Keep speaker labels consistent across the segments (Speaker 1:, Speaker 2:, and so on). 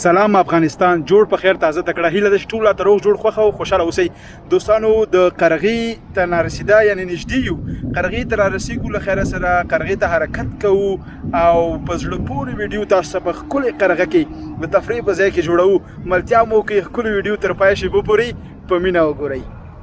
Speaker 1: سلام افغانستان جوړ په خیر تازه تکړه هیله د ټوله تر روغ جوړ خوخه او خوشاله اوسئ دوستانو د قرغی ته نارسیدا یعنی نږدې یو قرغی ته رارسیږو له خیره سره قرغی ته حرکت کوو او په زړه پورې ویډیو تاسو ته په خپل قرغه کې د تفریح په ځای کې جوړو ملتیا مو کې خپل ویډیو تر پای شي بو پوری په مینا وګورئ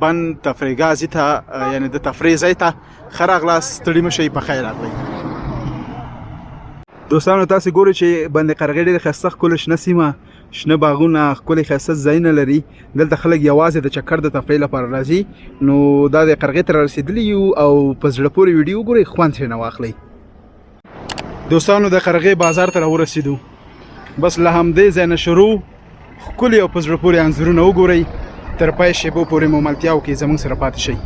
Speaker 1: بن تفریګازی ته یعنی د تفریح ځای ته خراغلاس ستړي مشي په خیر راغلی دوستانو تاسو ګورئ چې بند قرغې ډېر خسته ښکلې شنه سیمه شنه باغونه ښکلې خسته ځایونه لري دلته خلک یوازې د چکر د تفریح لپاره راځي نو دا د قرغې ته رسېدلي یو او په زړه پورې ویډیو ګورئ خوند ترې نه واخلئ دوستانو د قرغې بازار ته راورسېدو بس له همدې ځای نه شروع ښکلي او په زړه پورې انځورونه وګورئ تر پای شېبو پورې مو ملتیا وکړئ زموږ سره پاتې شئ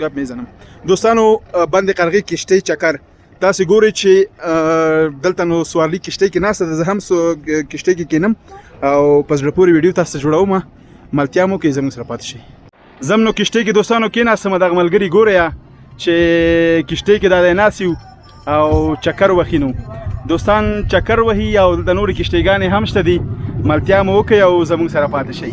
Speaker 1: ګپ میزنم دوستانو بند قرغې کشته چکر تاسو ګورئ چې دلته نو سوارلي کشته کې ناسته ده زه هم سو کشته کې کینم او په زړه پورې ویډیو تاسو جوړوم ملتیا مو کې زموږ سره پاتې شي زم نو کشته کې دوستانو کې ناسم دغه ملګری ګورئ چې کشته کې دا ناسیو او چکر وخینو دوستان چکر وهي او د نور کشتیګانې هم شته دي ملتیا مو وکړئ او زموږ سره پاتې شئ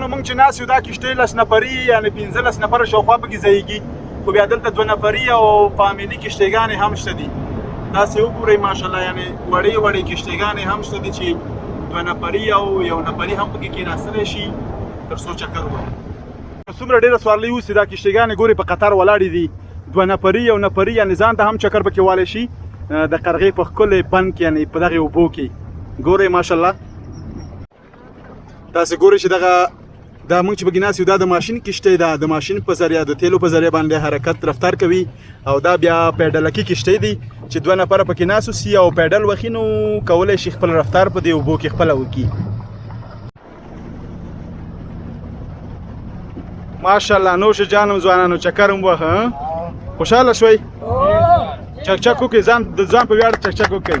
Speaker 1: نو موږ چې ناس یو دا کشته لس نفری یعنی 15 نفر شاوخوا پکې ځایږي خو بیا دلته دوه نفری او فامیلی کشتهګانې هم شته دي تاسو وګورئ ماشاءالله یعنی وړې وړې کشتهګانې هم شته دي چې دوه نفری او یو نفری هم پکې کېناستلی شي تر څو چکر ووهي. که څومره ډېره سوارلۍ اوسي، دا کشتيګانې ګورې په قطار ولاړې دي، دوه نفري، يو نفري يعنې ځان ته هم چکر پکې وهلی شي، د قرغې په ښکلی بند کې يعنې په دغې اوبو کې ګورئ ماشاءالله تاسې ګورئ چې دغه دا موږ چې پکې ناست یو دا د ماشین کشتۍ ده د ماشین په ذریعه د تیلو په ذریعه باندې حرکت رفتار کوي او دا بیا پیډلکي کشتۍ دي چې دوه نفره پکې ناست اوسي او پیډل وخي نو کولی شي خپل رفتار په دې اوبو کې خپله وکړي ماشاءالله نو شه جانم ځوانانو چکرم وه خوشاله شوي چکچک وکړي ځان د ځان په ویاړ
Speaker 2: چکچک وکړي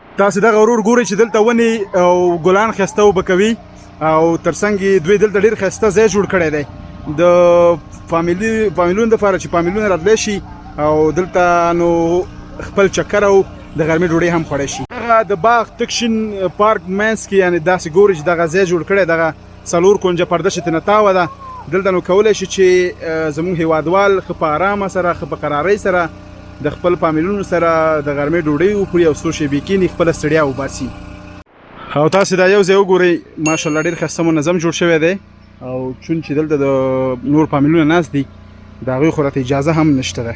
Speaker 1: تاسو دغه ورور ګورئ چې دلته ونې او ګلان خسته وبه کوي او ترڅنګ یې دوی دلته ډېر ښایسته ځای جوړ کړی دی د فامیلی فامیلونو دپاره چې فامیلونه راتلی شي او دلته نو خپل چکر او د غرمې ډوډۍ هم خوړی شي دغه د باغ تک شین پارک منځ کې یعنې داسې ګوري چې دغه ځای جوړ کړی دغه څلور کونجه پرده چې تنه تاوه ده دلته نو کولای شي چې زموږ هیوادوال خ په آرام سره خ په قرارۍ سره د خپل فامیلونو سره د غرمې ډوډۍ وخوري او څو شیبې کینی خپل ستړیا وباسي او تاسو دا یو ځای وګورئ ماشاءالله ډیر خسته منظم جوړ شوی دی او چون چې دلته د نور فامیلونه ناست دي د هغوی خو راته اجازه هم نشته ده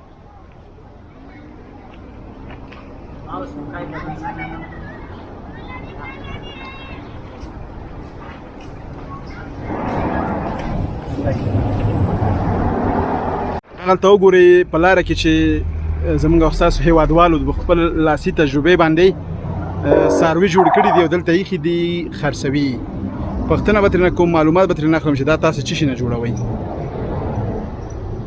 Speaker 1: هلته وګورئ په لاره کې چې زمونږ او ستاسو هیوادوالو د خپل لاسي تجربې باندې ساروي جوړ کړي دي او دلته یې دي خرڅوي پښتنه به ترنه کوم معلومات به ترنه اخلم چې دا تاسو چی شي نه جوړوي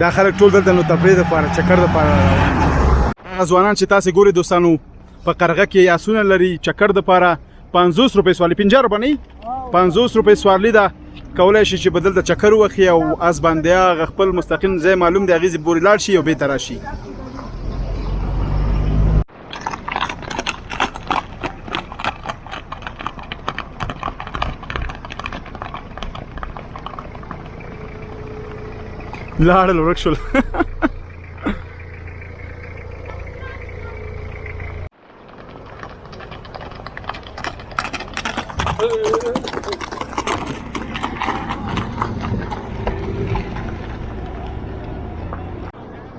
Speaker 2: دا
Speaker 1: خلک ټول دلته نو تفریح د پاره چکر د پاره روان ځوانان چې تاسو ګوري دوستانو په قرغه کې یا سونه لري چکر د پاره 50 روپۍ سوالي 50 روپۍ نه 50 روپۍ سوالي دا کولای شي چې بدل د چکر وخی او از باندې خپل مستقیم ځای معلوم دی غیزه بوري لاړ شي او به تراشي لاړل ورک شول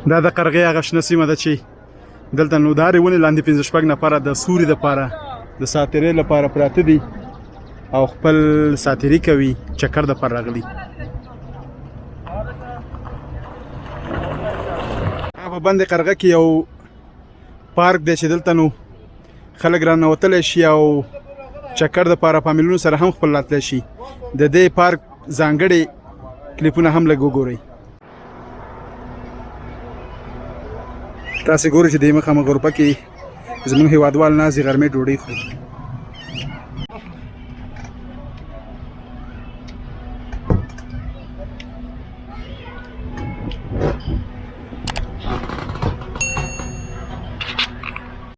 Speaker 1: دا د قرغې هغه شنه سیمه ده چې دلته نو دارې ونې لاندې پنځه شپږ نفره د سوري دپاره د ساتیرۍ لپاره پراته دي او خپل ساتیري کوي چکر دپاره راغلي په بند قرغه کې یو پارک دی چې دلته نو خلک رانوتلی شي او چکر دپاره فامیلونو سره هم خپل راتلی شي د دې پارک ځانګړې کلیپونه هم لږ وګورئ تاسو ګورئ چې د مخامه ګروپه کې زموږ هیوادوال نازي غرمې ډوډۍ خوري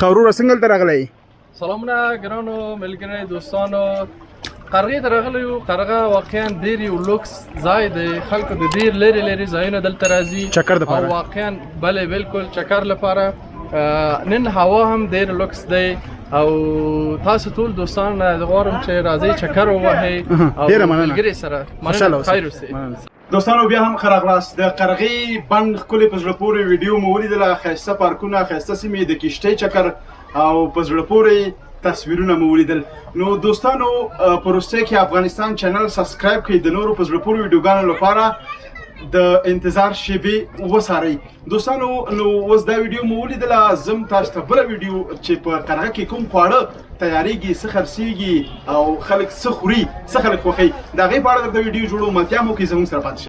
Speaker 1: خورو څنګه تر غلې
Speaker 3: سلامونه ګرانو ملګری دوستانو قرغې ته راغلی یو قرغه واقعا ډېر یو لوکس ځای دی خلکو د ډېر لرې لرې ځایونه دلته راځي
Speaker 1: چکر دپاره
Speaker 3: او واقعا بله بلکل چکر لپاره نن هوا هم ډیر لوکس دی او تاسو ټول دوستان غواړم چې راځي چکر ووهئ او ملګري سره مننه خیر اوسئ
Speaker 1: دوستانو بیا هم ښه راغلاست د قرغې بند ښکلې په زړه پورې ویډیو مو ولیدله ښایسته پارکونه ښایسته سیمې د کشتۍ چکر او په زړه پورې تصویرونه مو ولیدل نو دوستانو په روسیه کې افغانستان چینل سبسکرایب کړئ د نورو په زړه پورې ویډیوګانو لپاره د انتظار شیبې وسارئ دوستانو نو اوس دا ویډیو مو ولیدله زم تاسو ته بل ویډیو چې په قرغه کې کوم خواړه تیاریږي څه خرڅیږي او خلک څه خوري څه خلک خوښي دا غي په اړه درته ویډیو جوړو متیا مو کې زموږ سره پاتې